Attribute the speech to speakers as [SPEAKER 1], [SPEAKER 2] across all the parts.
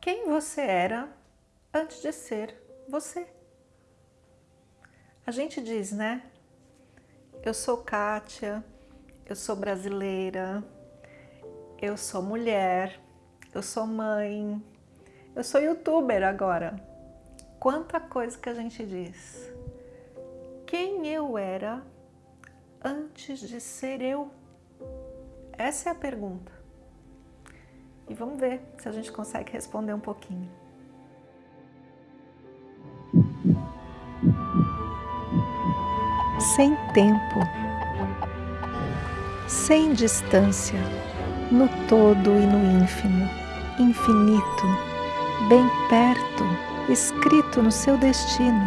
[SPEAKER 1] quem você era antes de ser você. A gente diz, né? Eu sou Kátia, eu sou brasileira, eu sou mulher, eu sou mãe, eu sou youtuber agora. Quanta coisa que a gente diz. Quem eu era antes de ser eu? Essa é a pergunta. E vamos ver se a gente consegue responder um pouquinho. Sem tempo, sem distância, no todo e no ínfimo, infinito, bem perto, escrito no seu destino,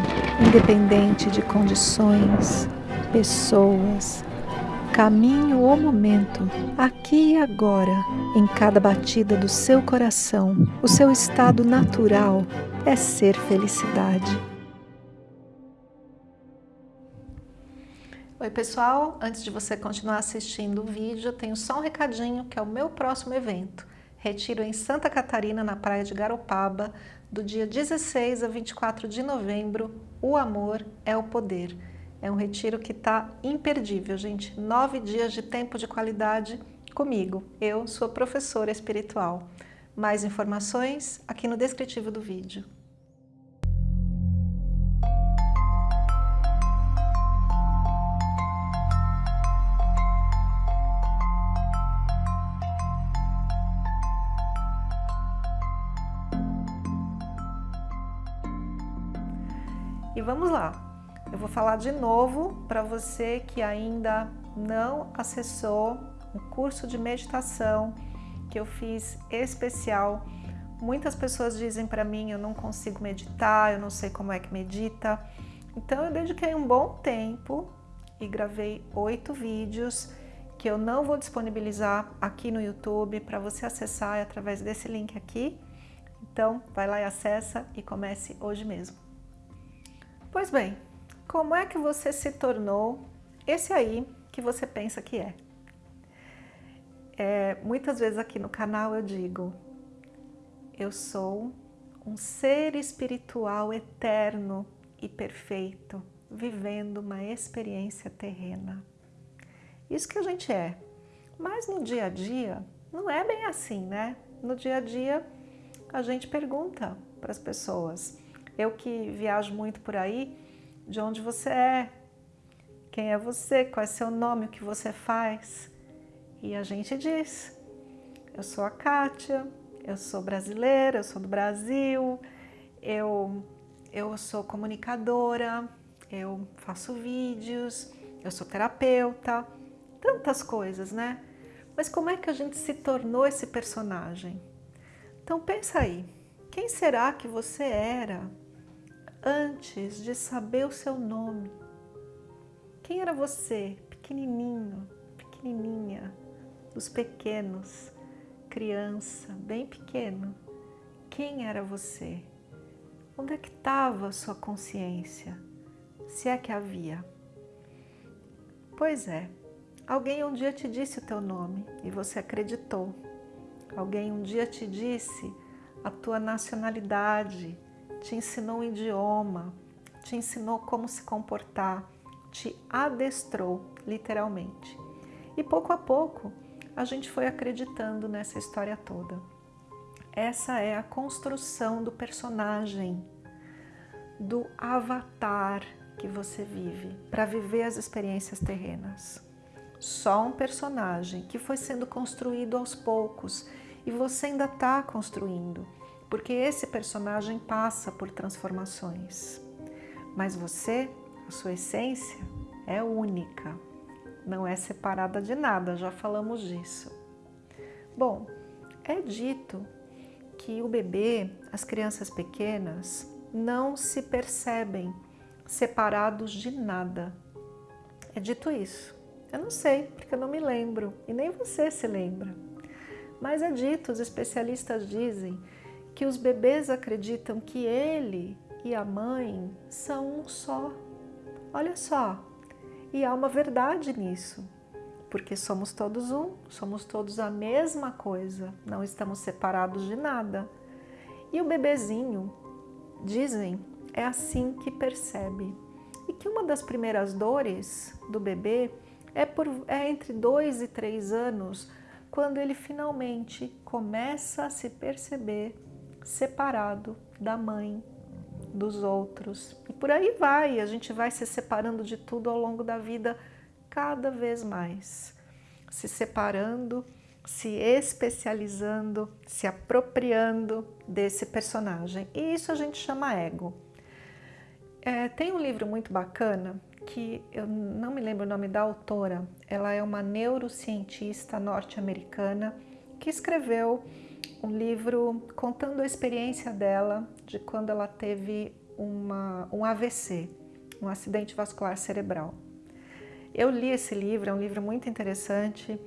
[SPEAKER 1] independente de condições, pessoas, caminho ou momento, aqui e agora, em cada batida do seu coração, o seu estado natural é ser felicidade. Oi pessoal, antes de você continuar assistindo o vídeo, tenho só um recadinho que é o meu próximo evento. Retiro em Santa Catarina, na praia de Garopaba, do dia 16 a 24 de novembro, O Amor é o Poder. É um retiro que está imperdível, gente. Nove dias de tempo de qualidade comigo. Eu sou professora espiritual. Mais informações aqui no descritivo do vídeo. E vamos lá. Eu vou falar de novo para você que ainda não acessou o curso de meditação que eu fiz especial. Muitas pessoas dizem para mim, eu não consigo meditar, eu não sei como é que medita. Então eu dediquei um bom tempo e gravei oito vídeos que eu não vou disponibilizar aqui no YouTube para você acessar através desse link aqui. Então vai lá e acessa e comece hoje mesmo. Pois bem, como é que você se tornou esse aí que você pensa que é? é muitas vezes aqui no canal eu digo, eu sou um ser espiritual eterno e perfeito, vivendo uma experiência terrena. Isso que a gente é. Mas no dia a dia, não é bem assim, né? No dia a dia, a gente pergunta para as pessoas. Eu que viajo muito por aí, de onde você é, quem é você, qual é seu nome, o que você faz. E a gente diz, eu sou a Kátia, eu sou brasileira, eu sou do Brasil, eu, eu sou comunicadora, eu faço vídeos, eu sou terapeuta, tantas coisas, né? Mas como é que a gente se tornou esse personagem? Então pensa aí, quem será que você era antes de saber o seu nome. Quem era você, pequenininho, pequenininha, dos pequenos, criança, bem pequeno? Quem era você? Onde é que estava sua consciência? Se é que havia. Pois é, alguém um dia te disse o teu nome e você acreditou. Alguém um dia te disse a tua nacionalidade, te ensinou um idioma, te ensinou como se comportar, te adestrou, literalmente. E pouco a pouco, a gente foi acreditando nessa história toda. Essa é a construção do personagem, do avatar que você vive para viver as experiências terrenas. Só um personagem que foi sendo construído aos poucos e você ainda está construindo porque esse personagem passa por transformações. Mas você, a sua essência, é única, não é separada de nada, já falamos disso. Bom, é dito que o bebê, as crianças pequenas, não se percebem separados de nada. É dito isso. Eu não sei, porque eu não me lembro, e nem você se lembra. Mas é dito, os especialistas dizem que os bebês acreditam que ele e a mãe são um só. Olha só, e há uma verdade nisso, porque somos todos um, somos todos a mesma coisa, não estamos separados de nada. E o bebezinho, dizem, é assim que percebe. E que uma das primeiras dores do bebê é, por, é entre dois e três anos, quando ele finalmente começa a se perceber separado da mãe, dos outros. E por aí vai, a gente vai se separando de tudo ao longo da vida cada vez mais. Se separando, se especializando, se apropriando desse personagem. E isso a gente chama ego. É, tem um livro muito bacana que eu não me lembro o nome da autora, ela é uma neurocientista norte-americana que escreveu um livro contando a experiência dela de quando ela teve uma, um AVC, um acidente vascular cerebral. Eu li esse livro, é um livro muito interessante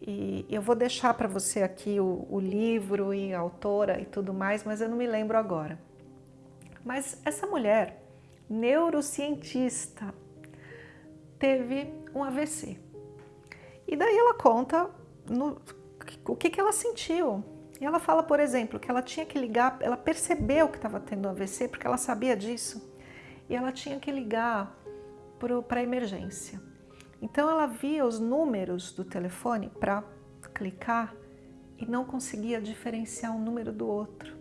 [SPEAKER 1] e eu vou deixar para você aqui o, o livro e a autora e tudo mais, mas eu não me lembro agora. Mas essa mulher, neurocientista, teve um AVC. E daí ela conta no, o que, que ela sentiu. E ela fala, por exemplo, que ela tinha que ligar, ela percebeu que estava tendo AVC, porque ela sabia disso, e ela tinha que ligar para a emergência. Então ela via os números do telefone para clicar e não conseguia diferenciar um número do outro.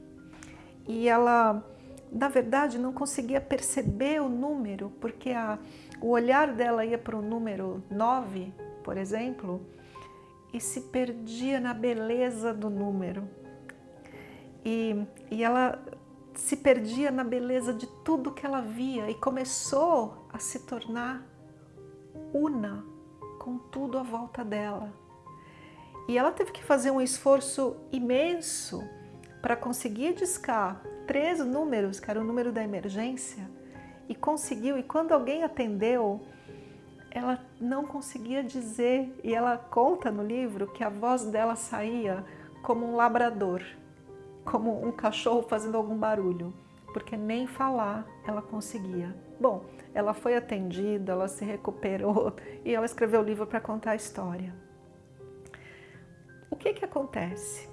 [SPEAKER 1] E ela, na verdade, não conseguia perceber o número, porque a, o olhar dela ia para o número 9, por exemplo, e se perdia na beleza do número. E, e ela se perdia na beleza de tudo que ela via e começou a se tornar una com tudo à volta dela. E ela teve que fazer um esforço imenso para conseguir discar três números, que era o número da emergência, e conseguiu. E quando alguém atendeu, ela não conseguia dizer, e ela conta no livro que a voz dela saía como um labrador, como um cachorro fazendo algum barulho, porque nem falar ela conseguia. Bom, ela foi atendida, ela se recuperou e ela escreveu o livro para contar a história. O que que acontece?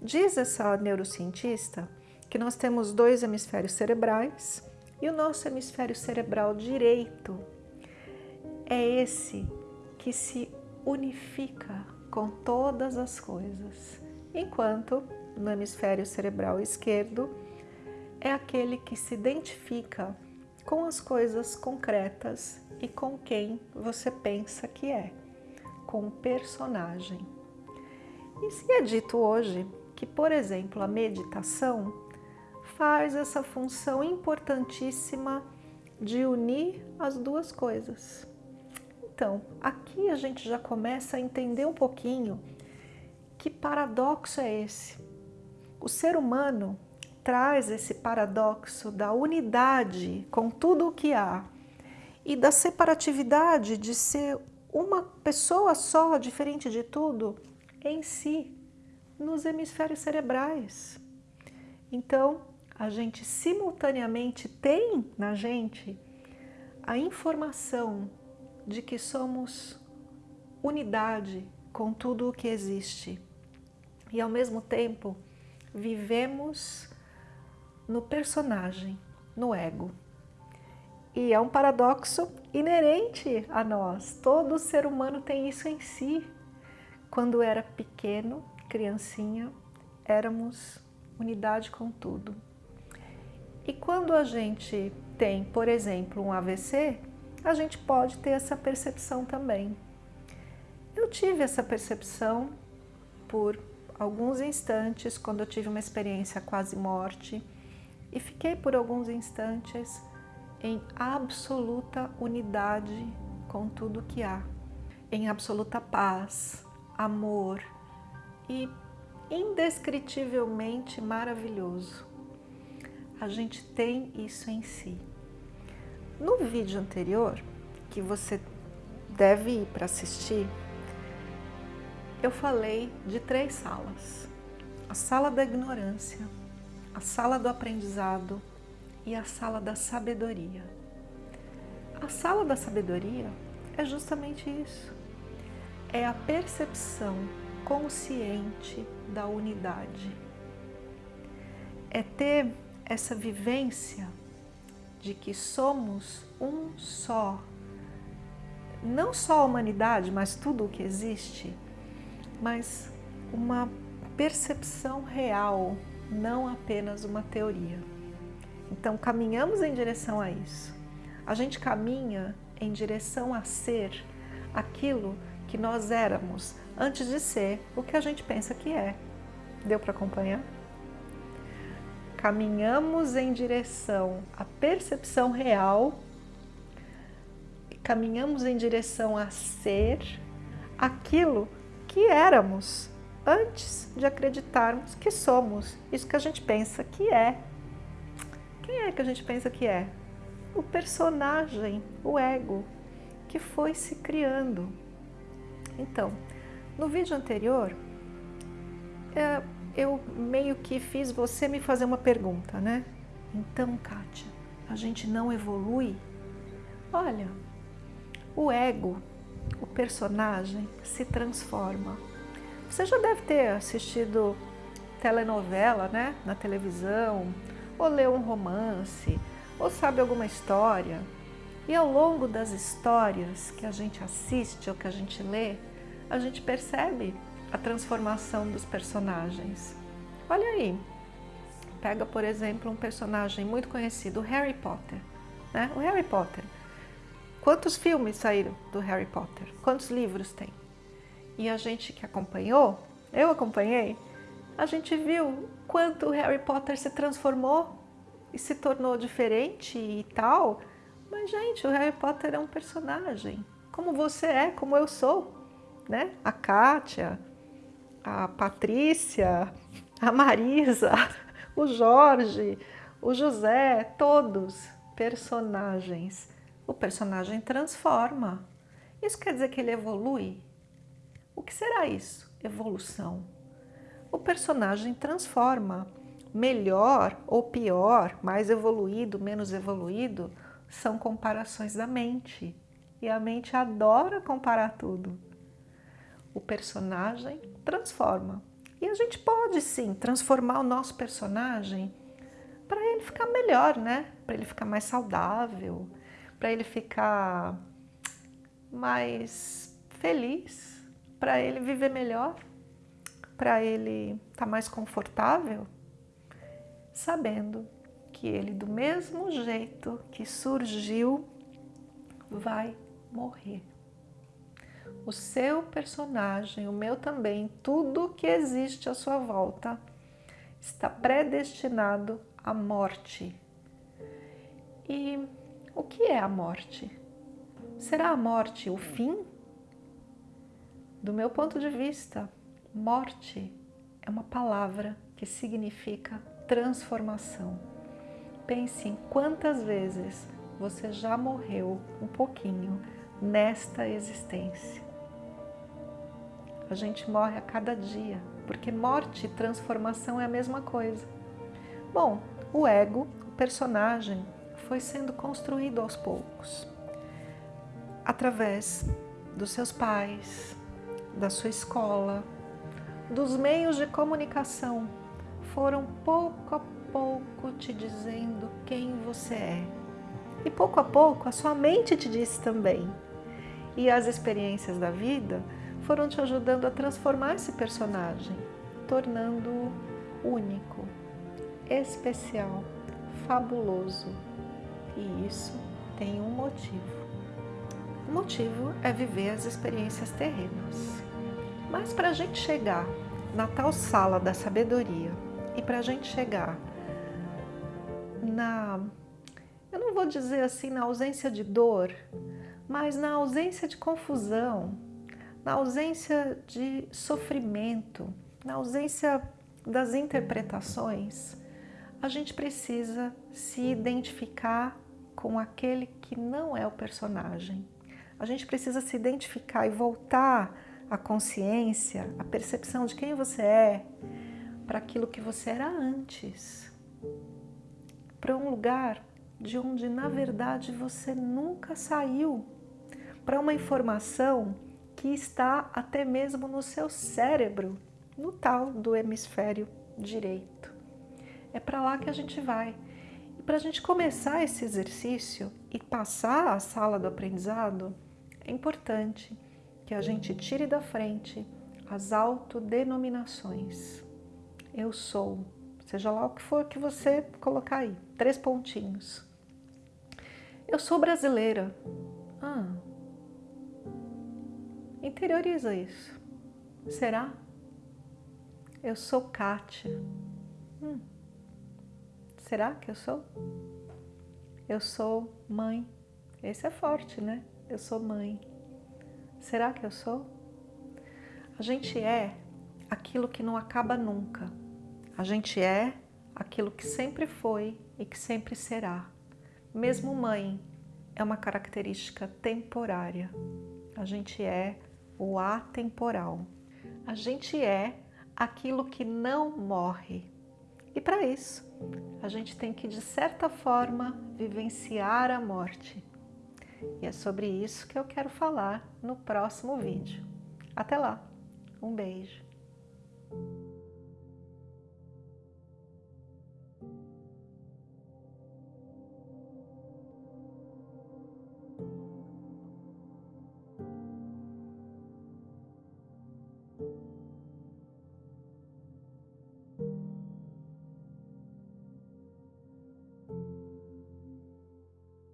[SPEAKER 1] Diz essa neurocientista que nós temos dois hemisférios cerebrais e o nosso hemisfério cerebral direito é esse que se unifica com todas as coisas, enquanto no hemisfério cerebral esquerdo é aquele que se identifica com as coisas concretas e com quem você pensa que é, com o personagem. E se é dito hoje que, por exemplo, a meditação faz essa função importantíssima de unir as duas coisas. Então, aqui a gente já começa a entender um pouquinho que paradoxo é esse. O ser humano traz esse paradoxo da unidade com tudo o que há e da separatividade de ser uma pessoa só, diferente de tudo, em si, nos hemisférios cerebrais. Então, a gente simultaneamente tem na gente a informação de que somos unidade com tudo o que existe e ao mesmo tempo vivemos no personagem, no ego. E é um paradoxo inerente a nós. Todo ser humano tem isso em si. Quando era pequeno, criancinha, éramos unidade com tudo. E quando a gente tem, por exemplo, um AVC, a gente pode ter essa percepção também. Eu tive essa percepção por alguns instantes, quando eu tive uma experiência quase morte, e fiquei por alguns instantes em absoluta unidade com tudo que há, em absoluta paz, amor e indescritivelmente maravilhoso. A gente tem isso em si. No vídeo anterior, que você deve ir para assistir, eu falei de três salas. A sala da ignorância, a sala do aprendizado e a sala da sabedoria. A sala da sabedoria é justamente isso. É a percepção consciente da unidade. é ter essa vivência de que somos um só. Não só a humanidade, mas tudo o que existe, mas uma percepção real, não apenas uma teoria. Então, caminhamos em direção a isso. A gente caminha em direção a ser aquilo que nós éramos antes de ser o que a gente pensa que é. Deu para acompanhar? Caminhamos em direção à percepção real, caminhamos em direção a ser aquilo que éramos antes de acreditarmos que somos isso que a gente pensa que é. Quem é que a gente pensa que é? O personagem, o ego, que foi se criando. Então, no vídeo anterior, é, eu meio que fiz você me fazer uma pergunta, né? Então, Kátia, a gente não evolui? Olha, o ego, o personagem, se transforma. Você já deve ter assistido telenovela, né? Na televisão, ou leu um romance, ou sabe alguma história. E ao longo das histórias que a gente assiste ou que a gente lê, a gente percebe a transformação dos personagens. Olha aí, pega por exemplo um personagem muito conhecido, Harry Potter. Né? O Harry Potter. Quantos filmes saíram do Harry Potter? Quantos livros tem? E a gente que acompanhou, eu acompanhei, a gente viu quanto o Harry Potter se transformou e se tornou diferente e tal. Mas, gente, o Harry Potter é um personagem, como você é, como eu sou né? A Kátia, a Patrícia, a Marisa, o Jorge, o José, todos personagens. O personagem transforma. Isso quer dizer que ele evolui? O que será isso? Evolução. O personagem transforma. Melhor ou pior, mais evoluído, menos evoluído, são comparações da mente. E a mente adora comparar tudo o personagem transforma. E a gente pode sim transformar o nosso personagem para ele ficar melhor, né? Para ele ficar mais saudável, para ele ficar mais feliz, para ele viver melhor, para ele estar tá mais confortável, sabendo que ele, do mesmo jeito que surgiu, vai morrer o seu personagem, o meu também, tudo que existe à sua volta está predestinado à morte. E o que é a morte? Será a morte o fim? Do meu ponto de vista, morte é uma palavra que significa transformação. Pense em quantas vezes você já morreu um pouquinho nesta existência. A gente morre a cada dia, porque morte e transformação é a mesma coisa. Bom, o ego, o personagem, foi sendo construído aos poucos, através dos seus pais, da sua escola, dos meios de comunicação, foram pouco a pouco te dizendo quem você é. E pouco a pouco a sua mente te disse também. E as experiências da vida foram te ajudando a transformar esse personagem, tornando-o único, especial, fabuloso. E isso tem um motivo. O motivo é viver as experiências terrenas. Mas para a gente chegar na tal sala da sabedoria e para a gente chegar na, eu não vou dizer assim na ausência de dor, mas na ausência de confusão, na ausência de sofrimento, na ausência das interpretações, a gente precisa se identificar com aquele que não é o personagem. A gente precisa se identificar e voltar a consciência, a percepção de quem você é, para aquilo que você era antes. Para um lugar de onde, na verdade, você nunca saiu. Para uma informação que está até mesmo no seu cérebro, no tal do hemisfério direito. É para lá que a gente vai. E para a gente começar esse exercício e passar a sala do aprendizado, é importante que a gente tire da frente as autodenominações. Eu sou, seja lá o que for que você colocar aí, três pontinhos. Eu sou brasileira. Ah, interioriza isso. Será? Eu sou Kátia. Hum. Será que eu sou? Eu sou mãe. Esse é forte, né? Eu sou mãe. Será que eu sou? A gente é aquilo que não acaba nunca. A gente é aquilo que sempre foi e que sempre será. Mesmo mãe é uma característica temporária. A gente é o atemporal. A gente é aquilo que não morre. E para isso, a gente tem que, de certa forma, vivenciar a morte. E é sobre isso que eu quero falar no próximo vídeo. Até lá! Um beijo!